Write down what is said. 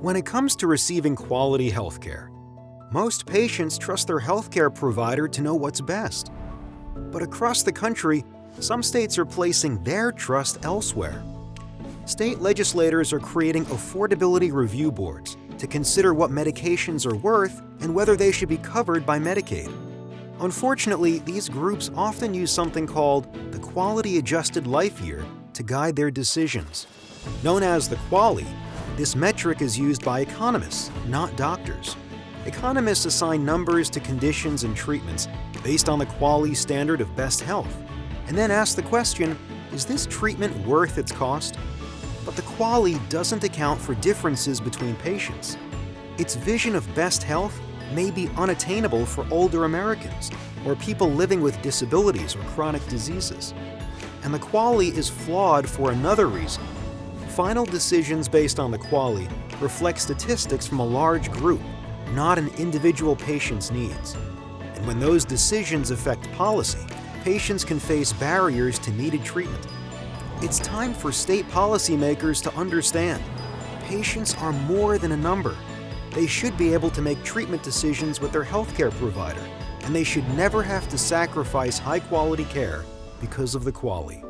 When it comes to receiving quality healthcare, most patients trust their healthcare provider to know what's best. But across the country, some states are placing their trust elsewhere. State legislators are creating affordability review boards to consider what medications are worth and whether they should be covered by Medicaid. Unfortunately, these groups often use something called the Quality Adjusted Life Year to guide their decisions. Known as the QALY, this metric is used by economists, not doctors. Economists assign numbers to conditions and treatments based on the quality standard of best health, and then ask the question, is this treatment worth its cost? But the QALY doesn't account for differences between patients. Its vision of best health may be unattainable for older Americans or people living with disabilities or chronic diseases. And the QALY is flawed for another reason. Final decisions based on the QALY reflect statistics from a large group, not an individual patient's needs. And when those decisions affect policy, patients can face barriers to needed treatment. It's time for state policymakers to understand patients are more than a number they should be able to make treatment decisions with their healthcare provider, and they should never have to sacrifice high-quality care because of the QALY.